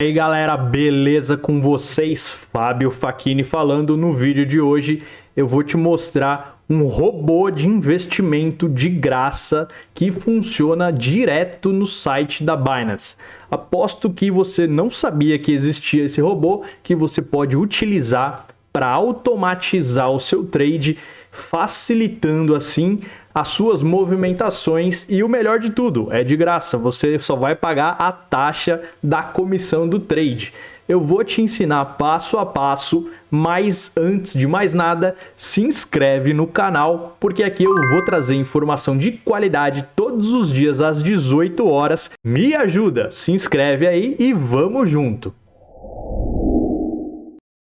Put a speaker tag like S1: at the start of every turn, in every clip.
S1: E aí galera, beleza com vocês? Fábio Facchini falando no vídeo de hoje. Eu vou te mostrar um robô de investimento de graça que funciona direto no site da Binance. Aposto que você não sabia que existia esse robô que você pode utilizar para automatizar o seu trade, facilitando assim as suas movimentações e o melhor de tudo, é de graça, você só vai pagar a taxa da comissão do trade. Eu vou te ensinar passo a passo, mas antes de mais nada, se inscreve no canal, porque aqui eu vou trazer informação de qualidade todos os dias às 18 horas. Me ajuda, se inscreve aí e vamos junto!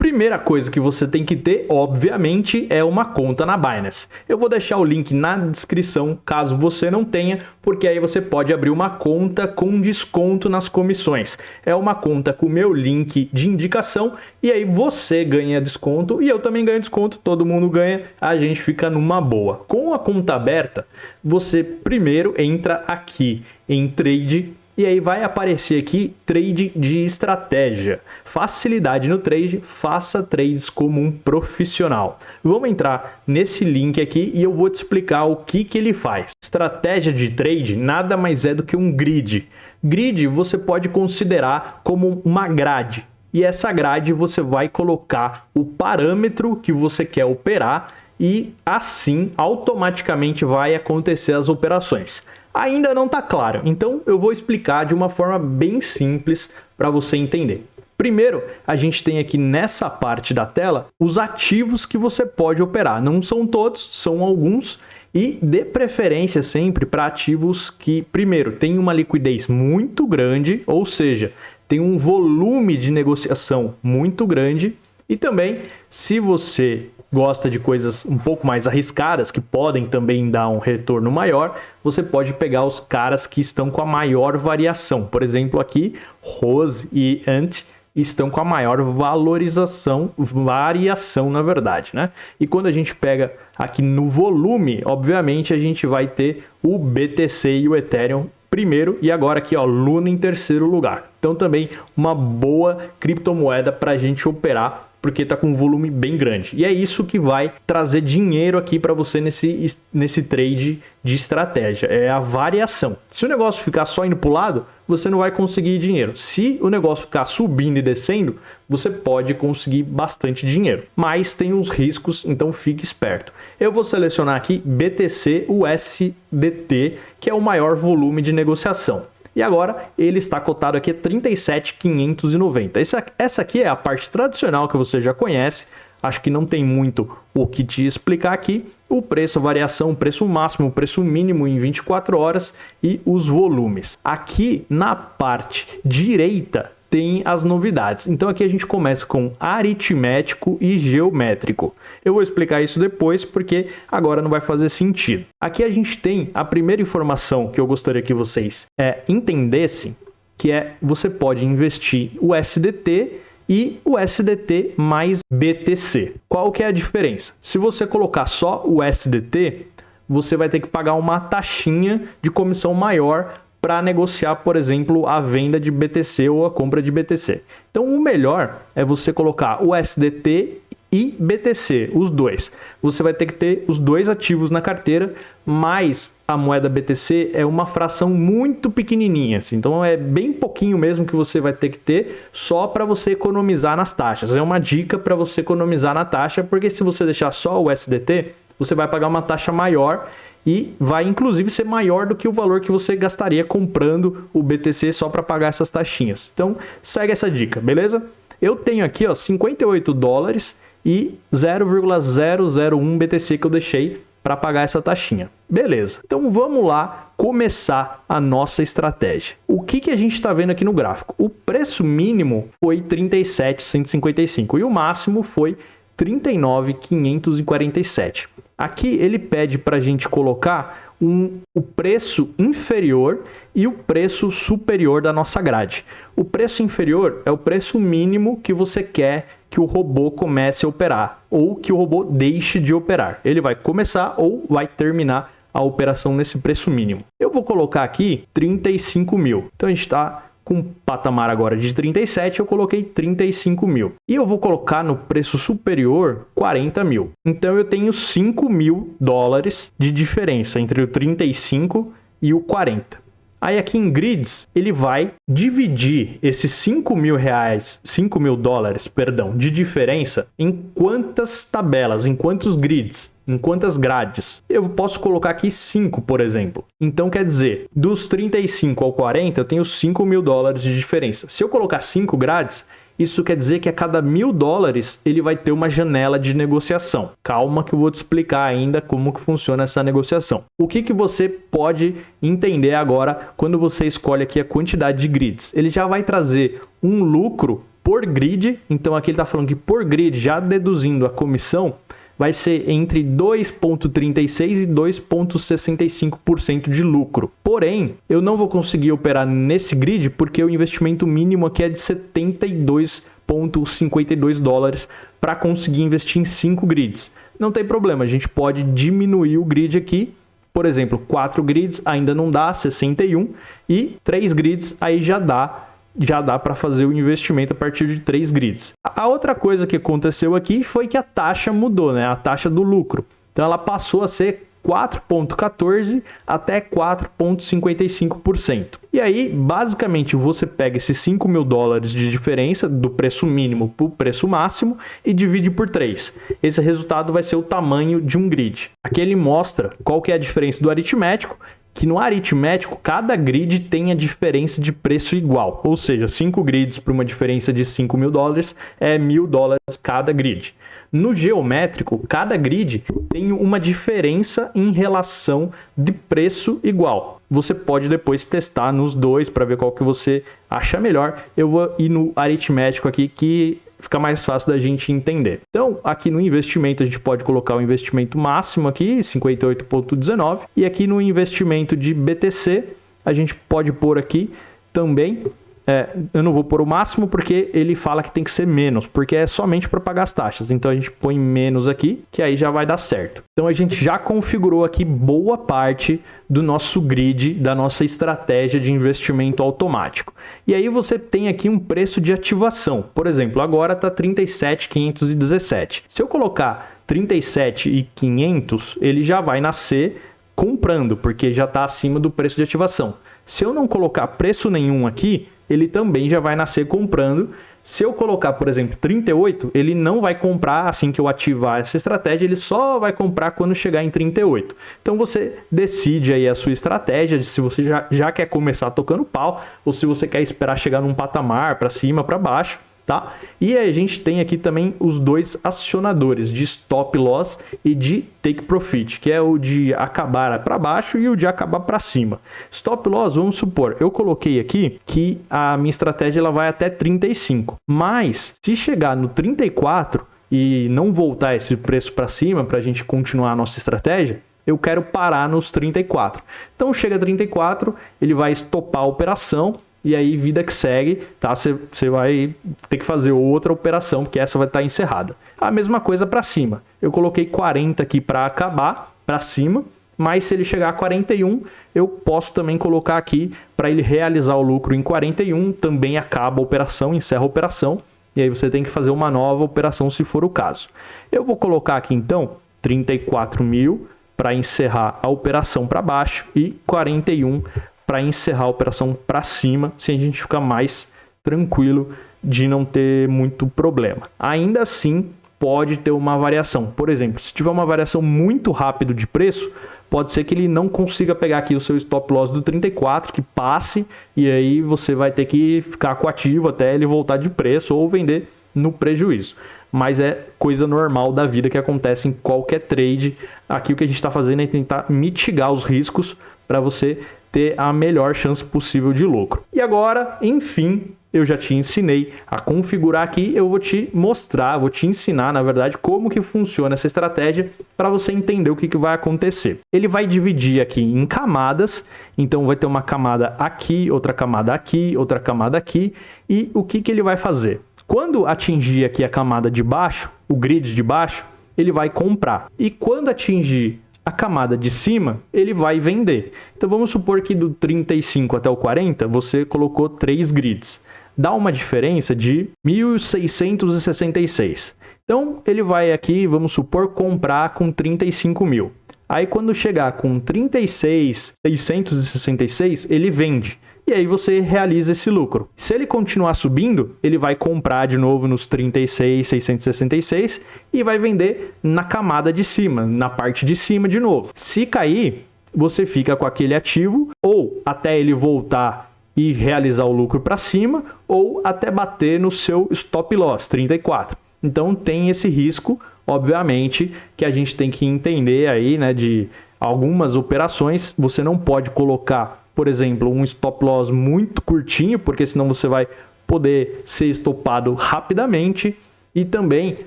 S1: Primeira coisa que você tem que ter, obviamente, é uma conta na Binance. Eu vou deixar o link na descrição caso você não tenha, porque aí você pode abrir uma conta com desconto nas comissões. É uma conta com o meu link de indicação e aí você ganha desconto e eu também ganho desconto, todo mundo ganha, a gente fica numa boa. Com a conta aberta, você primeiro entra aqui em Trade e aí vai aparecer aqui trade de estratégia. Facilidade no trade, faça trades como um profissional. Vamos entrar nesse link aqui e eu vou te explicar o que, que ele faz. Estratégia de trade nada mais é do que um grid. Grid você pode considerar como uma grade. E essa grade você vai colocar o parâmetro que você quer operar e assim automaticamente vai acontecer as operações ainda não está claro. Então eu vou explicar de uma forma bem simples para você entender. Primeiro, a gente tem aqui nessa parte da tela os ativos que você pode operar. Não são todos, são alguns. E dê preferência sempre para ativos que, primeiro, tem uma liquidez muito grande, ou seja, tem um volume de negociação muito grande. E também, se você gosta de coisas um pouco mais arriscadas, que podem também dar um retorno maior, você pode pegar os caras que estão com a maior variação. Por exemplo, aqui, Rose e Ant estão com a maior valorização, variação na verdade, né? E quando a gente pega aqui no volume, obviamente a gente vai ter o BTC e o Ethereum primeiro e agora aqui ó, Luna em terceiro lugar. Então também uma boa criptomoeda para a gente operar porque está com um volume bem grande. E é isso que vai trazer dinheiro aqui para você nesse, nesse trade de estratégia, é a variação. Se o negócio ficar só indo para o lado, você não vai conseguir dinheiro. Se o negócio ficar subindo e descendo, você pode conseguir bastante dinheiro. Mas tem uns riscos, então fique esperto. Eu vou selecionar aqui BTC USDT, que é o maior volume de negociação. E agora ele está cotado aqui a 37,590. Essa, essa aqui é a parte tradicional que você já conhece. Acho que não tem muito o que te explicar aqui. O preço, a variação, o preço máximo, o preço mínimo em 24 horas e os volumes. Aqui na parte direita tem as novidades. Então aqui a gente começa com aritmético e geométrico. Eu vou explicar isso depois porque agora não vai fazer sentido. Aqui a gente tem a primeira informação que eu gostaria que vocês é, entendessem, que é você pode investir o SDT e o SDT mais BTC. Qual que é a diferença? Se você colocar só o SDT, você vai ter que pagar uma taxinha de comissão maior para negociar, por exemplo, a venda de BTC ou a compra de BTC. Então, o melhor é você colocar o SDT e BTC, os dois. Você vai ter que ter os dois ativos na carteira, mas a moeda BTC é uma fração muito pequenininha, assim, então é bem pouquinho mesmo que você vai ter que ter só para você economizar nas taxas. É uma dica para você economizar na taxa, porque se você deixar só o SDT, você vai pagar uma taxa maior e vai inclusive ser maior do que o valor que você gastaria comprando o BTC só para pagar essas taxinhas. Então, segue essa dica, beleza? Eu tenho aqui, ó, 58 dólares e 0,001 BTC que eu deixei para pagar essa taxinha. Beleza. Então vamos lá começar a nossa estratégia. O que, que a gente está vendo aqui no gráfico? O preço mínimo foi 37,155 e o máximo foi 39,547. Aqui ele pede para a gente colocar um, o preço inferior e o preço superior da nossa grade. O preço inferior é o preço mínimo que você quer que o robô comece a operar ou que o robô deixe de operar. Ele vai começar ou vai terminar a operação nesse preço mínimo. Eu vou colocar aqui 35 mil. Então a gente está com patamar agora de 37, eu coloquei 35 mil. E eu vou colocar no preço superior 40 mil. Então eu tenho 5 mil dólares de diferença entre o 35 e o 40. Aí aqui em grids, ele vai dividir esses 5 mil reais, 5 mil dólares, perdão, de diferença em quantas tabelas, em quantos grids em quantas grades? Eu posso colocar aqui 5, por exemplo. Então, quer dizer, dos 35 ao 40, eu tenho 5 mil dólares de diferença. Se eu colocar 5 grades, isso quer dizer que a cada mil dólares ele vai ter uma janela de negociação. Calma que eu vou te explicar ainda como que funciona essa negociação. O que, que você pode entender agora quando você escolhe aqui a quantidade de grids? Ele já vai trazer um lucro por grid, então aqui ele está falando que por grid, já deduzindo a comissão, vai ser entre 2,36% e 2,65% de lucro. Porém, eu não vou conseguir operar nesse grid porque o investimento mínimo aqui é de 72,52 dólares para conseguir investir em 5 grids. Não tem problema, a gente pode diminuir o grid aqui por exemplo, 4 grids ainda não dá 61 e 3 grids aí já dá já dá para fazer o investimento a partir de três grids. A outra coisa que aconteceu aqui foi que a taxa mudou, né? A taxa do lucro. Então ela passou a ser 4,14 até 4,55%. E aí, basicamente, você pega esses 5 mil dólares de diferença do preço mínimo para o preço máximo e divide por 3. Esse resultado vai ser o tamanho de um grid. Aqui ele mostra qual que é a diferença do aritmético que no aritmético cada grid tem a diferença de preço igual, ou seja, 5 grids para uma diferença de 5 mil dólares é mil dólares cada grid. No geométrico, cada grid tem uma diferença em relação de preço igual. Você pode depois testar nos dois para ver qual que você acha melhor. Eu vou ir no aritmético aqui que fica mais fácil da gente entender. Então, aqui no investimento, a gente pode colocar o investimento máximo aqui, 58,19, e aqui no investimento de BTC, a gente pode pôr aqui também é, eu não vou pôr o máximo porque ele fala que tem que ser menos, porque é somente para pagar as taxas. Então a gente põe menos aqui, que aí já vai dar certo. Então a gente já configurou aqui boa parte do nosso grid, da nossa estratégia de investimento automático. E aí você tem aqui um preço de ativação. Por exemplo, agora está 37,517. Se eu colocar 37,500, ele já vai nascer comprando, porque já está acima do preço de ativação. Se eu não colocar preço nenhum aqui, ele também já vai nascer comprando. Se eu colocar, por exemplo, 38, ele não vai comprar assim que eu ativar essa estratégia, ele só vai comprar quando chegar em 38. Então você decide aí a sua estratégia, se você já, já quer começar tocando pau, ou se você quer esperar chegar num patamar para cima, para baixo tá? E a gente tem aqui também os dois acionadores de stop loss e de take profit, que é o de acabar para baixo e o de acabar para cima. Stop loss, vamos supor, eu coloquei aqui que a minha estratégia ela vai até 35, mas se chegar no 34 e não voltar esse preço para cima para a gente continuar a nossa estratégia, eu quero parar nos 34. Então chega a 34, ele vai estopar a operação e aí vida que segue, tá? Você vai ter que fazer outra operação, porque essa vai estar tá encerrada. A mesma coisa para cima. Eu coloquei 40 aqui para acabar, para cima, mas se ele chegar a 41, eu posso também colocar aqui para ele realizar o lucro em 41, também acaba a operação, encerra a operação, e aí você tem que fazer uma nova operação se for o caso. Eu vou colocar aqui então 34 mil para encerrar a operação para baixo e 41 para encerrar a operação para cima, sem a gente ficar mais tranquilo de não ter muito problema. Ainda assim, pode ter uma variação. Por exemplo, se tiver uma variação muito rápida de preço, pode ser que ele não consiga pegar aqui o seu stop loss do 34, que passe, e aí você vai ter que ficar com ativo até ele voltar de preço ou vender no prejuízo. Mas é coisa normal da vida que acontece em qualquer trade. Aqui o que a gente está fazendo é tentar mitigar os riscos para você ter a melhor chance possível de lucro. E agora, enfim, eu já te ensinei a configurar aqui, eu vou te mostrar, vou te ensinar, na verdade, como que funciona essa estratégia para você entender o que, que vai acontecer. Ele vai dividir aqui em camadas, então vai ter uma camada aqui, outra camada aqui, outra camada aqui, e o que, que ele vai fazer? Quando atingir aqui a camada de baixo, o grid de baixo, ele vai comprar. E quando atingir a camada de cima ele vai vender. Então vamos supor que do 35 até o 40 você colocou três grids. Dá uma diferença de 1.666. Então ele vai aqui, vamos supor, comprar com 35 mil. Aí quando chegar com 36,666, ele vende. E aí você realiza esse lucro. Se ele continuar subindo, ele vai comprar de novo nos 36,666 e vai vender na camada de cima, na parte de cima de novo. Se cair, você fica com aquele ativo ou até ele voltar e realizar o lucro para cima ou até bater no seu stop loss 34. Então tem esse risco, obviamente, que a gente tem que entender aí, né, de algumas operações, você não pode colocar, por exemplo, um stop loss muito curtinho, porque senão você vai poder ser estopado rapidamente. E também,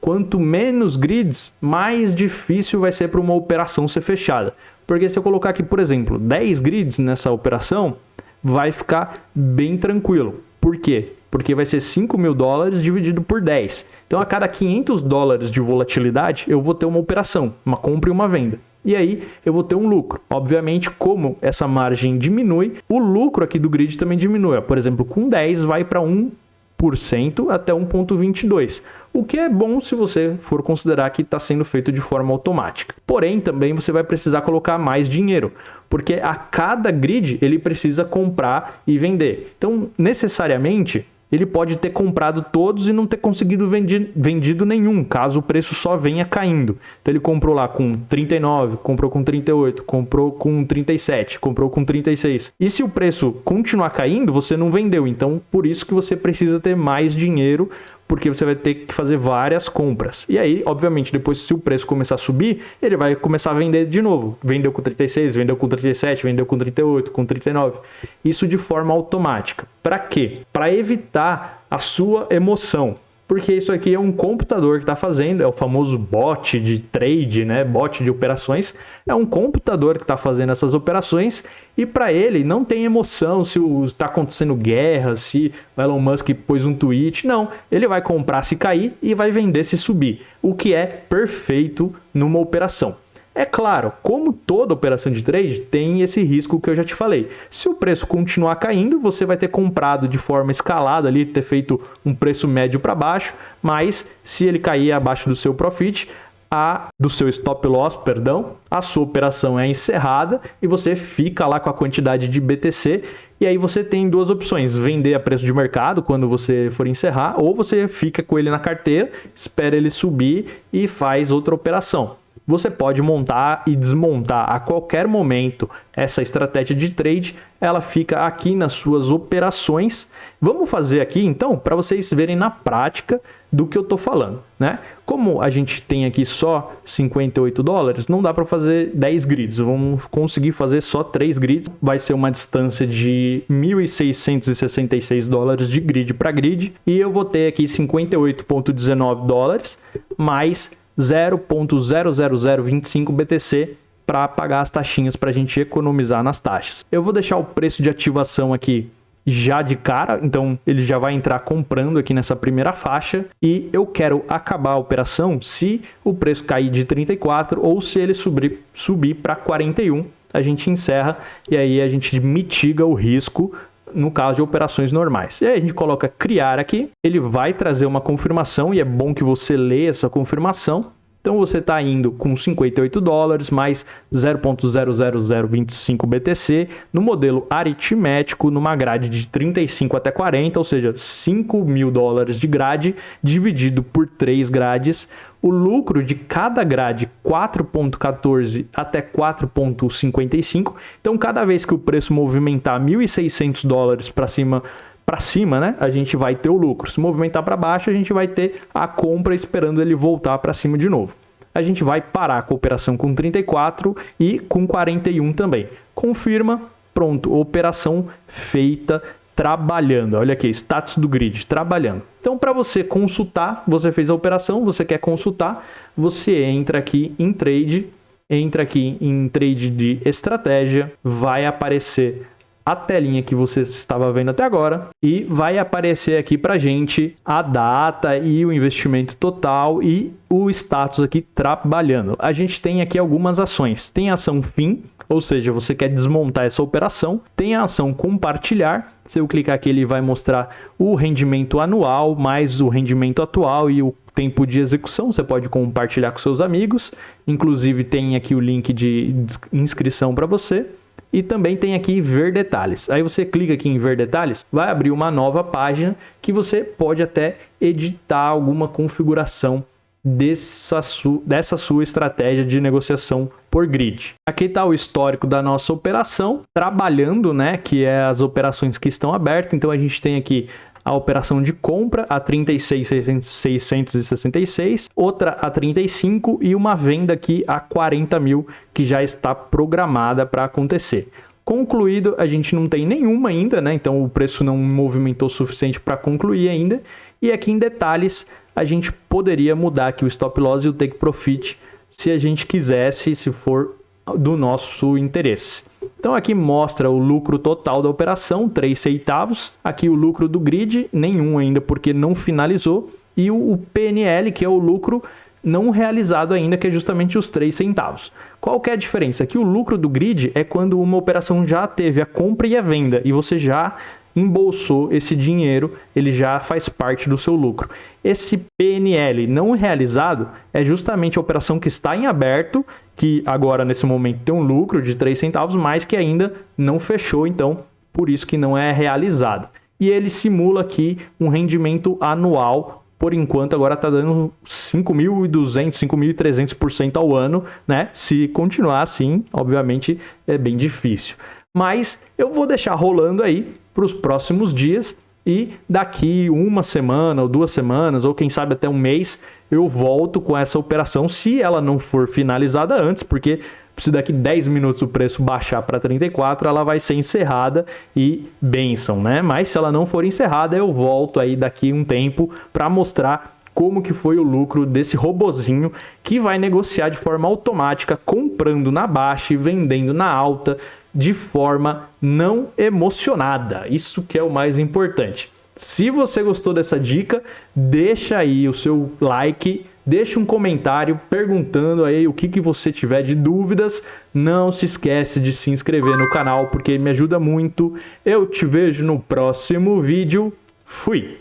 S1: quanto menos grids, mais difícil vai ser para uma operação ser fechada. Porque se eu colocar aqui, por exemplo, 10 grids nessa operação, vai ficar bem tranquilo. Por quê? Porque vai ser 5 mil dólares dividido por 10. Então, a cada 500 dólares de volatilidade, eu vou ter uma operação, uma compra e uma venda. E aí eu vou ter um lucro. Obviamente, como essa margem diminui, o lucro aqui do grid também diminui. Por exemplo, com 10 vai para 1% até 1,22%, o que é bom se você for considerar que está sendo feito de forma automática. Porém, também você vai precisar colocar mais dinheiro, porque a cada grid ele precisa comprar e vender. Então, necessariamente, ele pode ter comprado todos e não ter conseguido vendi vendido nenhum, caso o preço só venha caindo. Então ele comprou lá com 39, comprou com 38, comprou com 37, comprou com 36. E se o preço continuar caindo, você não vendeu. Então por isso que você precisa ter mais dinheiro porque você vai ter que fazer várias compras. E aí, obviamente, depois se o preço começar a subir, ele vai começar a vender de novo. Vendeu com 36, vendeu com 37, vendeu com 38, com 39. Isso de forma automática. Para quê? Para evitar a sua emoção porque isso aqui é um computador que está fazendo, é o famoso bot de trade, né? bot de operações. É um computador que está fazendo essas operações e para ele não tem emoção se está acontecendo guerra, se o Elon Musk pôs um tweet. Não, ele vai comprar se cair e vai vender se subir, o que é perfeito numa operação. É claro, como toda operação de trade, tem esse risco que eu já te falei. Se o preço continuar caindo, você vai ter comprado de forma escalada ali, ter feito um preço médio para baixo, mas se ele cair abaixo do seu profit, a do seu stop loss, perdão, a sua operação é encerrada e você fica lá com a quantidade de BTC e aí você tem duas opções: vender a preço de mercado quando você for encerrar, ou você fica com ele na carteira, espera ele subir e faz outra operação você pode montar e desmontar a qualquer momento essa estratégia de trade, ela fica aqui nas suas operações. Vamos fazer aqui então para vocês verem na prática do que eu estou falando, né? Como a gente tem aqui só 58 dólares, não dá para fazer 10 grids, vamos conseguir fazer só 3 grids, vai ser uma distância de 1.666 dólares de grid para grid, e eu vou ter aqui 58,19 dólares, mais 0.00025 BTC para pagar as taxinhas para a gente economizar nas taxas. Eu vou deixar o preço de ativação aqui já de cara, então ele já vai entrar comprando aqui nessa primeira faixa e eu quero acabar a operação se o preço cair de 34 ou se ele subir, subir para 41, a gente encerra e aí a gente mitiga o risco no caso de operações normais. E aí a gente coloca criar aqui, ele vai trazer uma confirmação e é bom que você leia essa confirmação. Então você está indo com 58 dólares mais 0.00025 BTC no modelo aritmético numa grade de 35 até 40, ou seja, 5 mil dólares de grade dividido por 3 grades, o lucro de cada grade 4.14 até 4.55. Então, cada vez que o preço movimentar 1.600 dólares para cima, para cima, né, a gente vai ter o lucro. Se movimentar para baixo, a gente vai ter a compra esperando ele voltar para cima de novo. A gente vai parar a operação com 34 e com 41 também. Confirma, pronto, operação feita trabalhando. Olha aqui, status do grid, trabalhando. Então, para você consultar, você fez a operação, você quer consultar, você entra aqui em trade, entra aqui em trade de estratégia, vai aparecer a telinha que você estava vendo até agora e vai aparecer aqui para gente a data e o investimento total e o status aqui trabalhando. A gente tem aqui algumas ações. Tem ação fim, ou seja, você quer desmontar essa operação. Tem a ação compartilhar. Se eu clicar aqui, ele vai mostrar o rendimento anual, mais o rendimento atual e o tempo de execução. Você pode compartilhar com seus amigos. Inclusive, tem aqui o link de inscrição para você. E também tem aqui ver detalhes. Aí você clica aqui em ver detalhes, vai abrir uma nova página que você pode até editar alguma configuração dessa, su dessa sua estratégia de negociação por grid. Aqui está o histórico da nossa operação, trabalhando, né, que é as operações que estão abertas. Então a gente tem aqui a operação de compra a 36.666, outra a 35 e uma venda aqui a 40 mil que já está programada para acontecer. Concluído, a gente não tem nenhuma ainda, né? Então o preço não movimentou o suficiente para concluir ainda. E aqui em detalhes, a gente poderia mudar aqui o stop loss e o take profit se a gente quisesse, se for do nosso interesse. Então aqui mostra o lucro total da operação, 3 centavos. Aqui o lucro do grid, nenhum ainda porque não finalizou. E o PNL, que é o lucro não realizado ainda, que é justamente os 3 centavos. Qual que é a diferença? Que o lucro do grid é quando uma operação já teve a compra e a venda e você já embolsou esse dinheiro, ele já faz parte do seu lucro. Esse PNL não realizado é justamente a operação que está em aberto, que agora nesse momento tem um lucro de 3 centavos, mas que ainda não fechou, então por isso que não é realizado. E ele simula aqui um rendimento anual por enquanto agora está dando 5.200, 5.300% ao ano, né? Se continuar assim, obviamente é bem difícil. Mas eu vou deixar rolando aí para os próximos dias e daqui uma semana ou duas semanas ou quem sabe até um mês eu volto com essa operação se ela não for finalizada antes, porque se daqui 10 minutos o preço baixar para 34, ela vai ser encerrada e benção, né? Mas se ela não for encerrada, eu volto aí daqui um tempo para mostrar como que foi o lucro desse robozinho que vai negociar de forma automática, comprando na baixa e vendendo na alta, de forma não emocionada. Isso que é o mais importante. Se você gostou dessa dica, deixa aí o seu like, deixa um comentário perguntando aí o que, que você tiver de dúvidas. Não se esquece de se inscrever no canal porque me ajuda muito. Eu te vejo no próximo vídeo. Fui!